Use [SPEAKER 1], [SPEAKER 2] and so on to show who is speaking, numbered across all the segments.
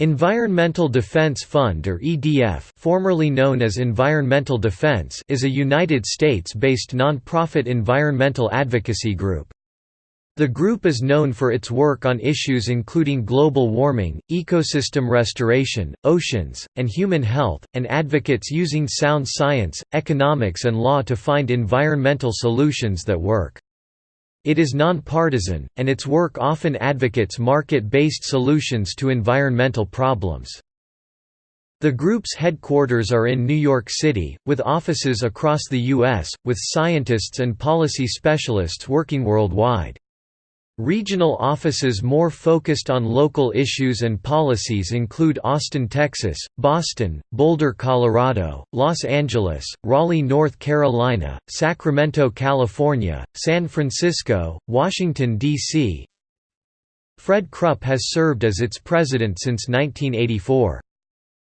[SPEAKER 1] Environmental Defense Fund or EDF formerly known as Environmental Defense is a United States-based non-profit environmental advocacy group. The group is known for its work on issues including global warming, ecosystem restoration, oceans, and human health, and advocates using sound science, economics and law to find environmental solutions that work. It is nonpartisan, and its work often advocates market-based solutions to environmental problems. The group's headquarters are in New York City, with offices across the U.S., with scientists and policy specialists working worldwide. Regional offices more focused on local issues and policies include Austin, Texas, Boston, Boulder, Colorado, Los Angeles, Raleigh, North Carolina, Sacramento, California, San Francisco, Washington, D.C. Fred Krupp has served as its president since 1984.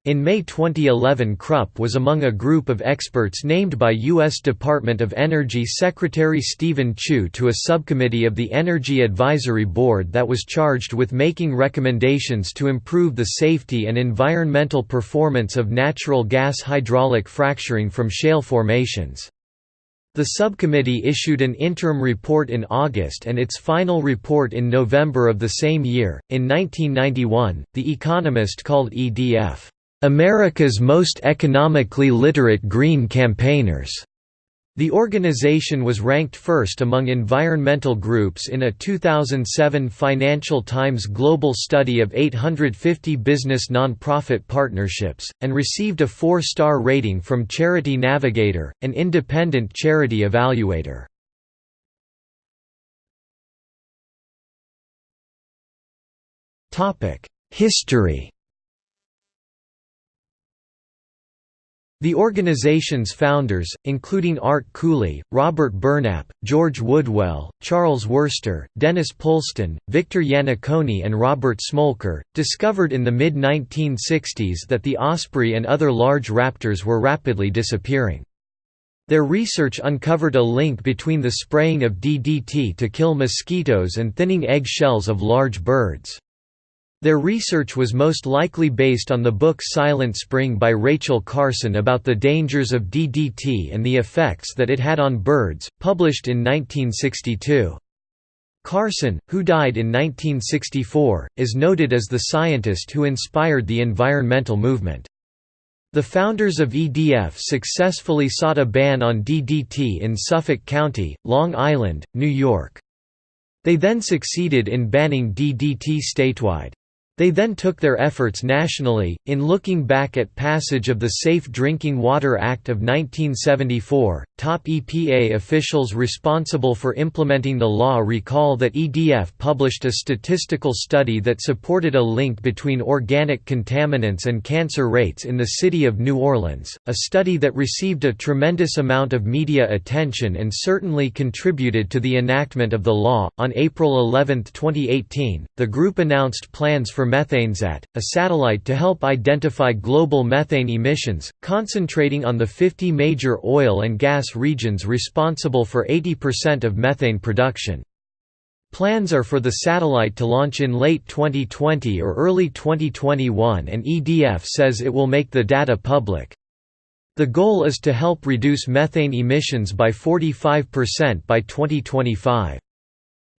[SPEAKER 1] In May 2011 Krupp was among a group of experts named by U.S. Department of Energy Secretary Steven Chu to a subcommittee of the Energy Advisory Board that was charged with making recommendations to improve the safety and environmental performance of natural gas hydraulic fracturing from shale formations. The subcommittee issued an interim report in August and its final report in November of the same year. In 1991, The Economist called EDF America's most economically literate green campaigners. The organization was ranked first among environmental groups in a 2007 Financial Times global study of 850 business nonprofit partnerships, and received a four-star rating from Charity Navigator, an independent charity evaluator. History The organization's founders, including Art Cooley, Robert Burnap, George Woodwell, Charles Wurster, Dennis Puleston, Victor Yannacone and Robert Smolker, discovered in the mid-1960s that the osprey and other large raptors were rapidly disappearing. Their research uncovered a link between the spraying of DDT to kill mosquitoes and thinning egg shells of large birds. Their research was most likely based on the book Silent Spring by Rachel Carson about the dangers of DDT and the effects that it had on birds, published in 1962. Carson, who died in 1964, is noted as the scientist who inspired the environmental movement. The founders of EDF successfully sought a ban on DDT in Suffolk County, Long Island, New York. They then succeeded in banning DDT statewide. They then took their efforts nationally, in looking back at passage of the Safe Drinking Water Act of 1974. Top EPA officials responsible for implementing the law recall that EDF published a statistical study that supported a link between organic contaminants and cancer rates in the city of New Orleans, a study that received a tremendous amount of media attention and certainly contributed to the enactment of the law. On April 11, 2018, the group announced plans for Methanesat, a satellite to help identify global methane emissions, concentrating on the 50 major oil and gas regions responsible for 80% of methane production. Plans are for the satellite to launch in late 2020 or early 2021 and EDF says it will make the data public. The goal is to help reduce methane emissions by 45% by 2025.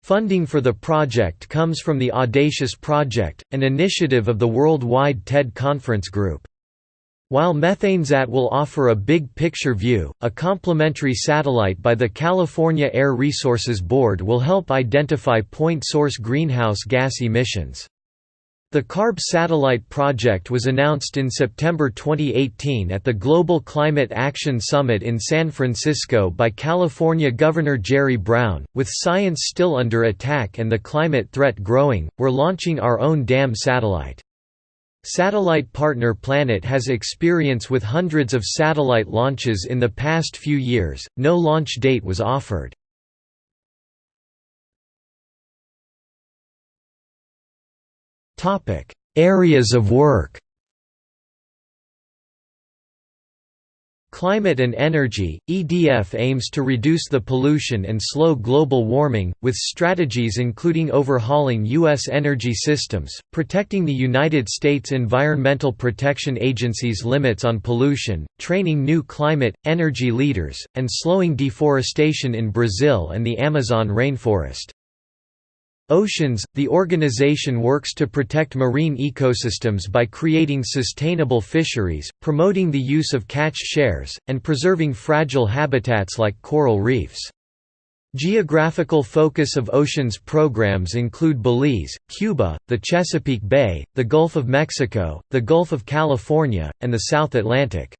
[SPEAKER 1] Funding for the project comes from the Audacious Project, an initiative of the Worldwide TED Conference Group. While Methanesat will offer a big picture view, a complementary satellite by the California Air Resources Board will help identify point source greenhouse gas emissions. The CARB satellite project was announced in September 2018 at the Global Climate Action Summit in San Francisco by California Governor Jerry Brown. With science still under attack and the climate threat growing, we're launching our own damn satellite. Satellite partner Planet has experience with hundreds of satellite launches in the past few years, no launch date was offered. Areas of work. Climate and Energy, EDF aims to reduce the pollution and slow global warming, with strategies including overhauling U.S. energy systems, protecting the United States Environmental Protection Agency's limits on pollution, training new climate, energy leaders, and slowing deforestation in Brazil and the Amazon rainforest. Oceans – The organization works to protect marine ecosystems by creating sustainable fisheries, promoting the use of catch shares, and preserving fragile habitats like coral reefs. Geographical focus of oceans programs include Belize, Cuba, the Chesapeake Bay, the Gulf of Mexico, the Gulf of California, and the South Atlantic.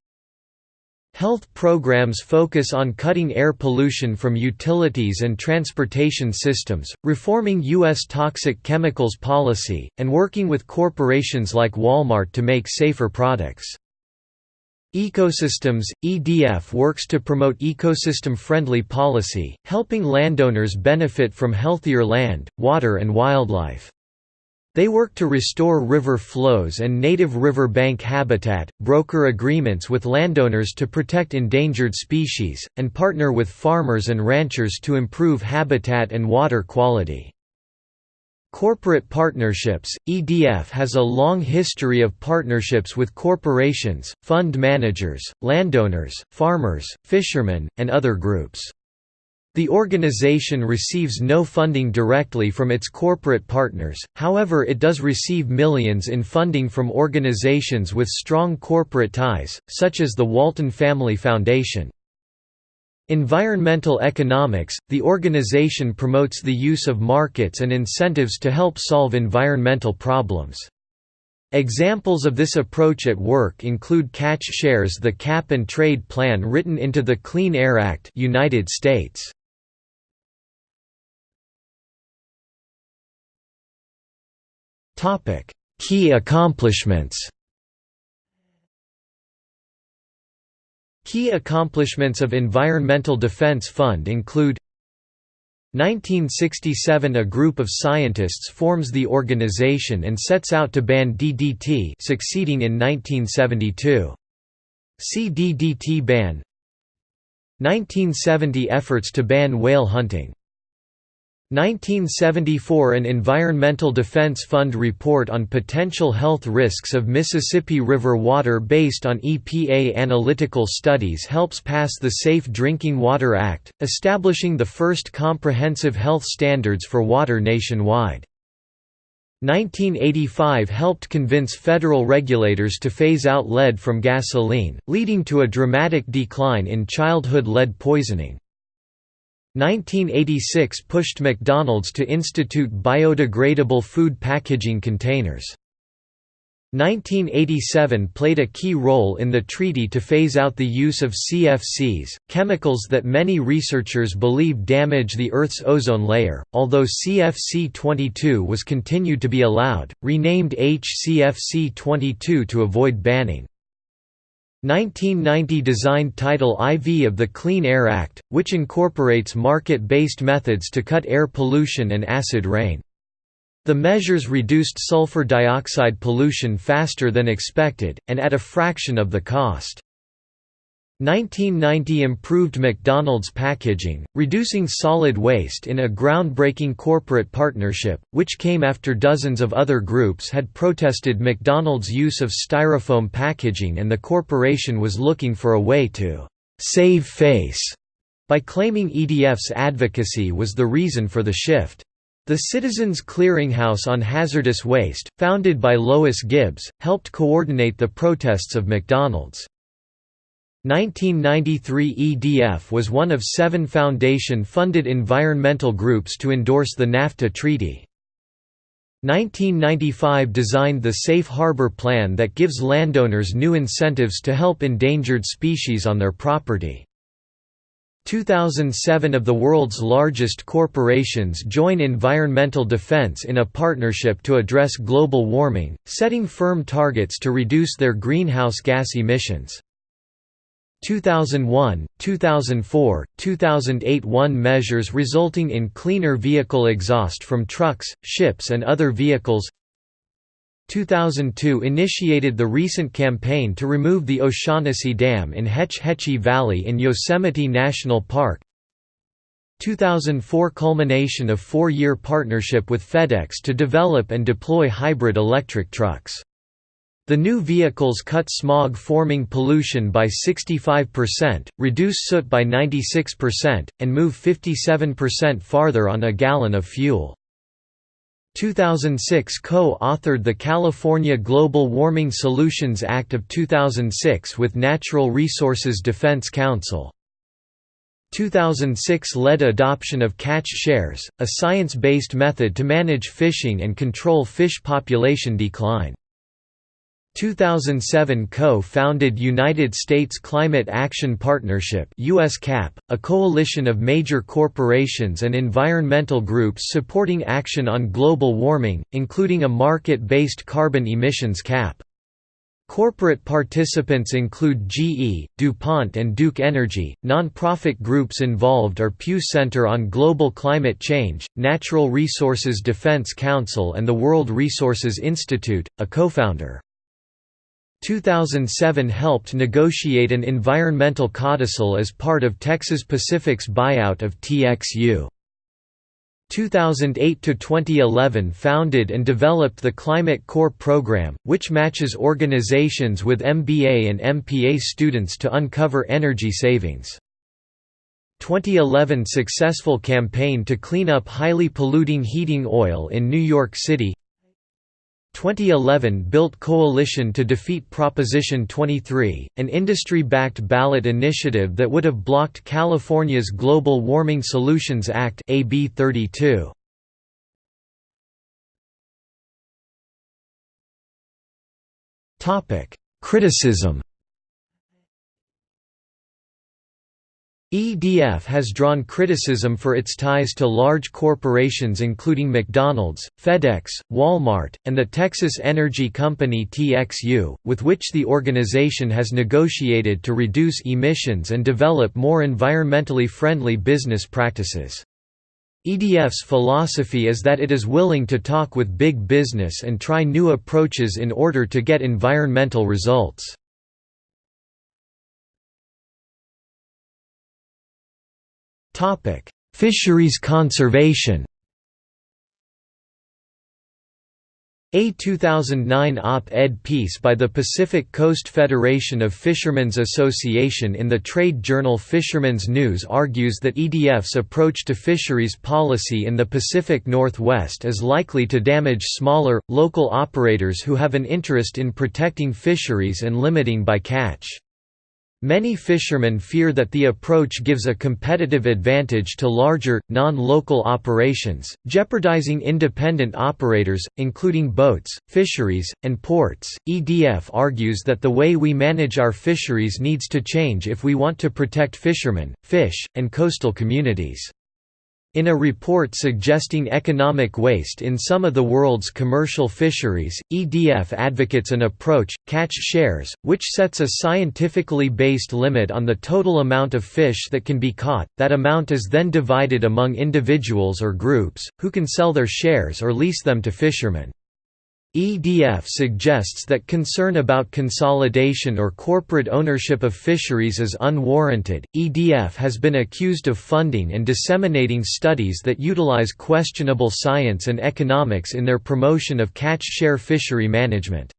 [SPEAKER 1] Health programs focus on cutting air pollution from utilities and transportation systems, reforming U.S. toxic chemicals policy, and working with corporations like Walmart to make safer products. Ecosystems – EDF works to promote ecosystem-friendly policy, helping landowners benefit from healthier land, water and wildlife. They work to restore river flows and native river bank habitat, broker agreements with landowners to protect endangered species, and partner with farmers and ranchers to improve habitat and water quality. Corporate partnerships – EDF has a long history of partnerships with corporations, fund managers, landowners, farmers, fishermen, and other groups. The organization receives no funding directly from its corporate partners, however it does receive millions in funding from organizations with strong corporate ties, such as the Walton Family Foundation. Environmental economics – The organization promotes the use of markets and incentives to help solve environmental problems. Examples of this approach at work include catch shares the cap and trade plan written into the Clean Air Act United States. Topic: Key accomplishments. Key accomplishments of Environmental Defense Fund include 1967 A group of scientists forms the organization and sets out to ban DDT succeeding in 1972. See DDT ban 1970 Efforts to ban whale hunting 1974 An Environmental Defense Fund report on potential health risks of Mississippi River water based on EPA analytical studies helps pass the Safe Drinking Water Act, establishing the first comprehensive health standards for water nationwide. 1985 helped convince federal regulators to phase out lead from gasoline, leading to a dramatic decline in childhood lead poisoning. 1986 pushed McDonald's to institute biodegradable food packaging containers. 1987 played a key role in the treaty to phase out the use of CFCs, chemicals that many researchers believe damage the Earth's ozone layer, although CFC-22 was continued to be allowed, renamed HCFC-22 to avoid banning. 1990 designed Title IV of the Clean Air Act, which incorporates market-based methods to cut air pollution and acid rain. The measures reduced sulfur dioxide pollution faster than expected, and at a fraction of the cost. 1990 improved McDonald's packaging, reducing solid waste in a groundbreaking corporate partnership, which came after dozens of other groups had protested McDonald's use of styrofoam packaging and the corporation was looking for a way to «save face» by claiming EDF's advocacy was the reason for the shift. The Citizens Clearinghouse on Hazardous Waste, founded by Lois Gibbs, helped coordinate the protests of McDonald's. 1993 EDF was one of seven Foundation-funded environmental groups to endorse the NAFTA treaty. 1995 designed the Safe Harbor Plan that gives landowners new incentives to help endangered species on their property. 2007 of the world's largest corporations join environmental defense in a partnership to address global warming, setting firm targets to reduce their greenhouse gas emissions. 2001, 2004, 2008 Won measures resulting in cleaner vehicle exhaust from trucks, ships and other vehicles 2002 initiated the recent campaign to remove the O'Shaughnessy Dam in Hetch Hetchy Valley in Yosemite National Park 2004 culmination of four-year partnership with FedEx to develop and deploy hybrid electric trucks. The new vehicles cut smog-forming pollution by 65%, reduce soot by 96%, and move 57% farther on a gallon of fuel. 2006 co-authored the California Global Warming Solutions Act of 2006 with Natural Resources Defense Council. 2006 led adoption of catch shares, a science-based method to manage fishing and control fish population decline. 2007 co-founded United States Climate Action Partnership USCAP, a coalition of major corporations and environmental groups supporting action on global warming, including a market-based carbon emissions cap. Corporate participants include GE, DuPont and Duke Energy. Non-profit groups involved are Pew Center on Global Climate Change, Natural Resources Defense Council and the World Resources Institute, a co-founder. 2007 helped negotiate an environmental codicil as part of Texas Pacific's buyout of TXU. 2008–2011 founded and developed the Climate Corps program, which matches organizations with MBA and MPA students to uncover energy savings. 2011 successful campaign to clean up highly polluting heating oil in New York City 2011 built coalition to defeat Proposition 23, an industry-backed ballot initiative that would have blocked California's Global Warming Solutions Act AB 32. Topic: Criticism EDF has drawn criticism for its ties to large corporations including McDonald's, FedEx, Walmart, and the Texas energy company TXU, with which the organization has negotiated to reduce emissions and develop more environmentally friendly business practices. EDF's philosophy is that it is willing to talk with big business and try new approaches in order to get environmental results. Topic: Fisheries conservation. A 2009 op-ed piece by the Pacific Coast Federation of Fishermen's Association in the trade journal Fishermen's News argues that EDF's approach to fisheries policy in the Pacific Northwest is likely to damage smaller, local operators who have an interest in protecting fisheries and limiting bycatch. Many fishermen fear that the approach gives a competitive advantage to larger, non-local operations, jeopardizing independent operators, including boats, fisheries, and ports. EDF argues that the way we manage our fisheries needs to change if we want to protect fishermen, fish, and coastal communities. In a report suggesting economic waste in some of the world's commercial fisheries, EDF advocates an approach, catch shares, which sets a scientifically based limit on the total amount of fish that can be caught. That amount is then divided among individuals or groups, who can sell their shares or lease them to fishermen. EDF suggests that concern about consolidation or corporate ownership of fisheries is unwarranted. EDF has been accused of funding and disseminating studies that utilize questionable science and economics in their promotion of catch share fishery management.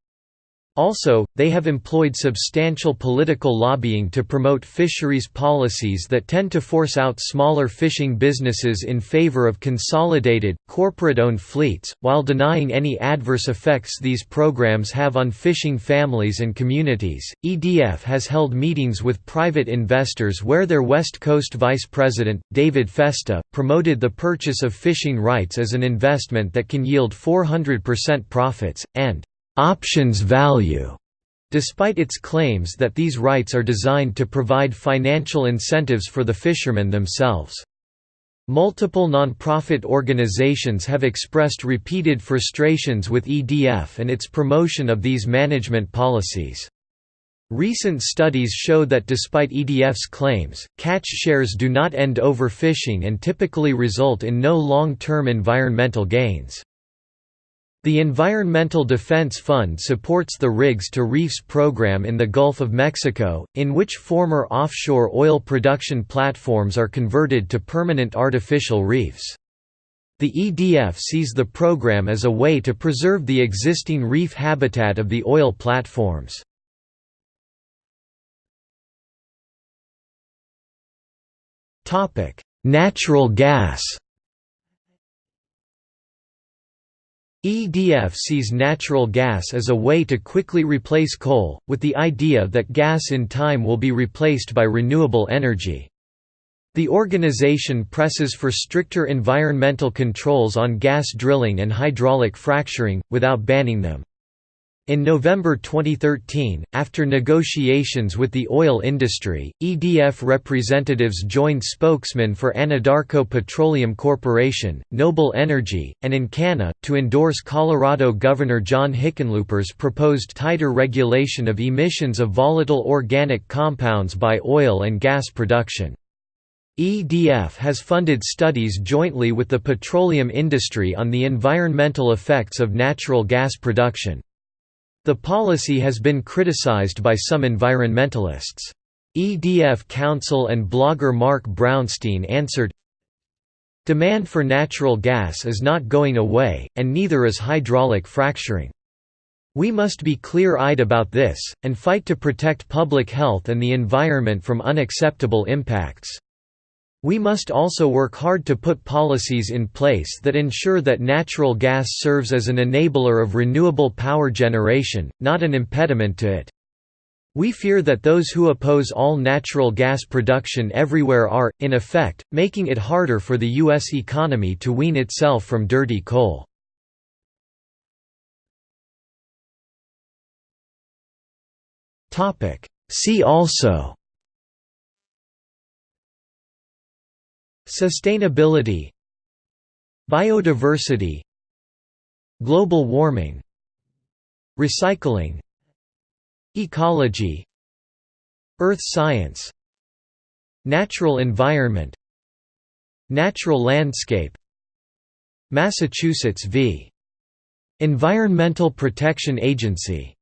[SPEAKER 1] Also, they have employed substantial political lobbying to promote fisheries policies that tend to force out smaller fishing businesses in favor of consolidated, corporate-owned fleets, while denying any adverse effects these programs have on fishing families and communities. EDF has held meetings with private investors where their West Coast vice president, David Festa, promoted the purchase of fishing rights as an investment that can yield 400% profits, and options value, despite its claims that these rights are designed to provide financial incentives for the fishermen themselves. Multiple non-profit organizations have expressed repeated frustrations with EDF and its promotion of these management policies. Recent studies show that despite EDF's claims, catch shares do not end overfishing and typically result in no long-term environmental gains. The Environmental Defense Fund supports the Rigs to Reefs program in the Gulf of Mexico, in which former offshore oil production platforms are converted to permanent artificial reefs. The EDF sees the program as a way to preserve the existing reef habitat of the oil platforms. Natural gas EDF sees natural gas as a way to quickly replace coal, with the idea that gas in time will be replaced by renewable energy. The organization presses for stricter environmental controls on gas drilling and hydraulic fracturing, without banning them. In November 2013, after negotiations with the oil industry, EDF representatives joined spokesmen for Anadarko Petroleum Corporation, Noble Energy, and Encana, to endorse Colorado Governor John Hickenlooper's proposed tighter regulation of emissions of volatile organic compounds by oil and gas production. EDF has funded studies jointly with the petroleum industry on the environmental effects of natural gas production. The policy has been criticized by some environmentalists. EDF counsel and blogger Mark Brownstein answered, Demand for natural gas is not going away, and neither is hydraulic fracturing. We must be clear-eyed about this, and fight to protect public health and the environment from unacceptable impacts. We must also work hard to put policies in place that ensure that natural gas serves as an enabler of renewable power generation, not an impediment to it. We fear that those who oppose all natural gas production everywhere are, in effect, making it harder for the U.S. economy to wean itself from dirty coal. See also Sustainability Biodiversity Global warming Recycling Ecology Earth science Natural environment Natural landscape Massachusetts v. Environmental Protection Agency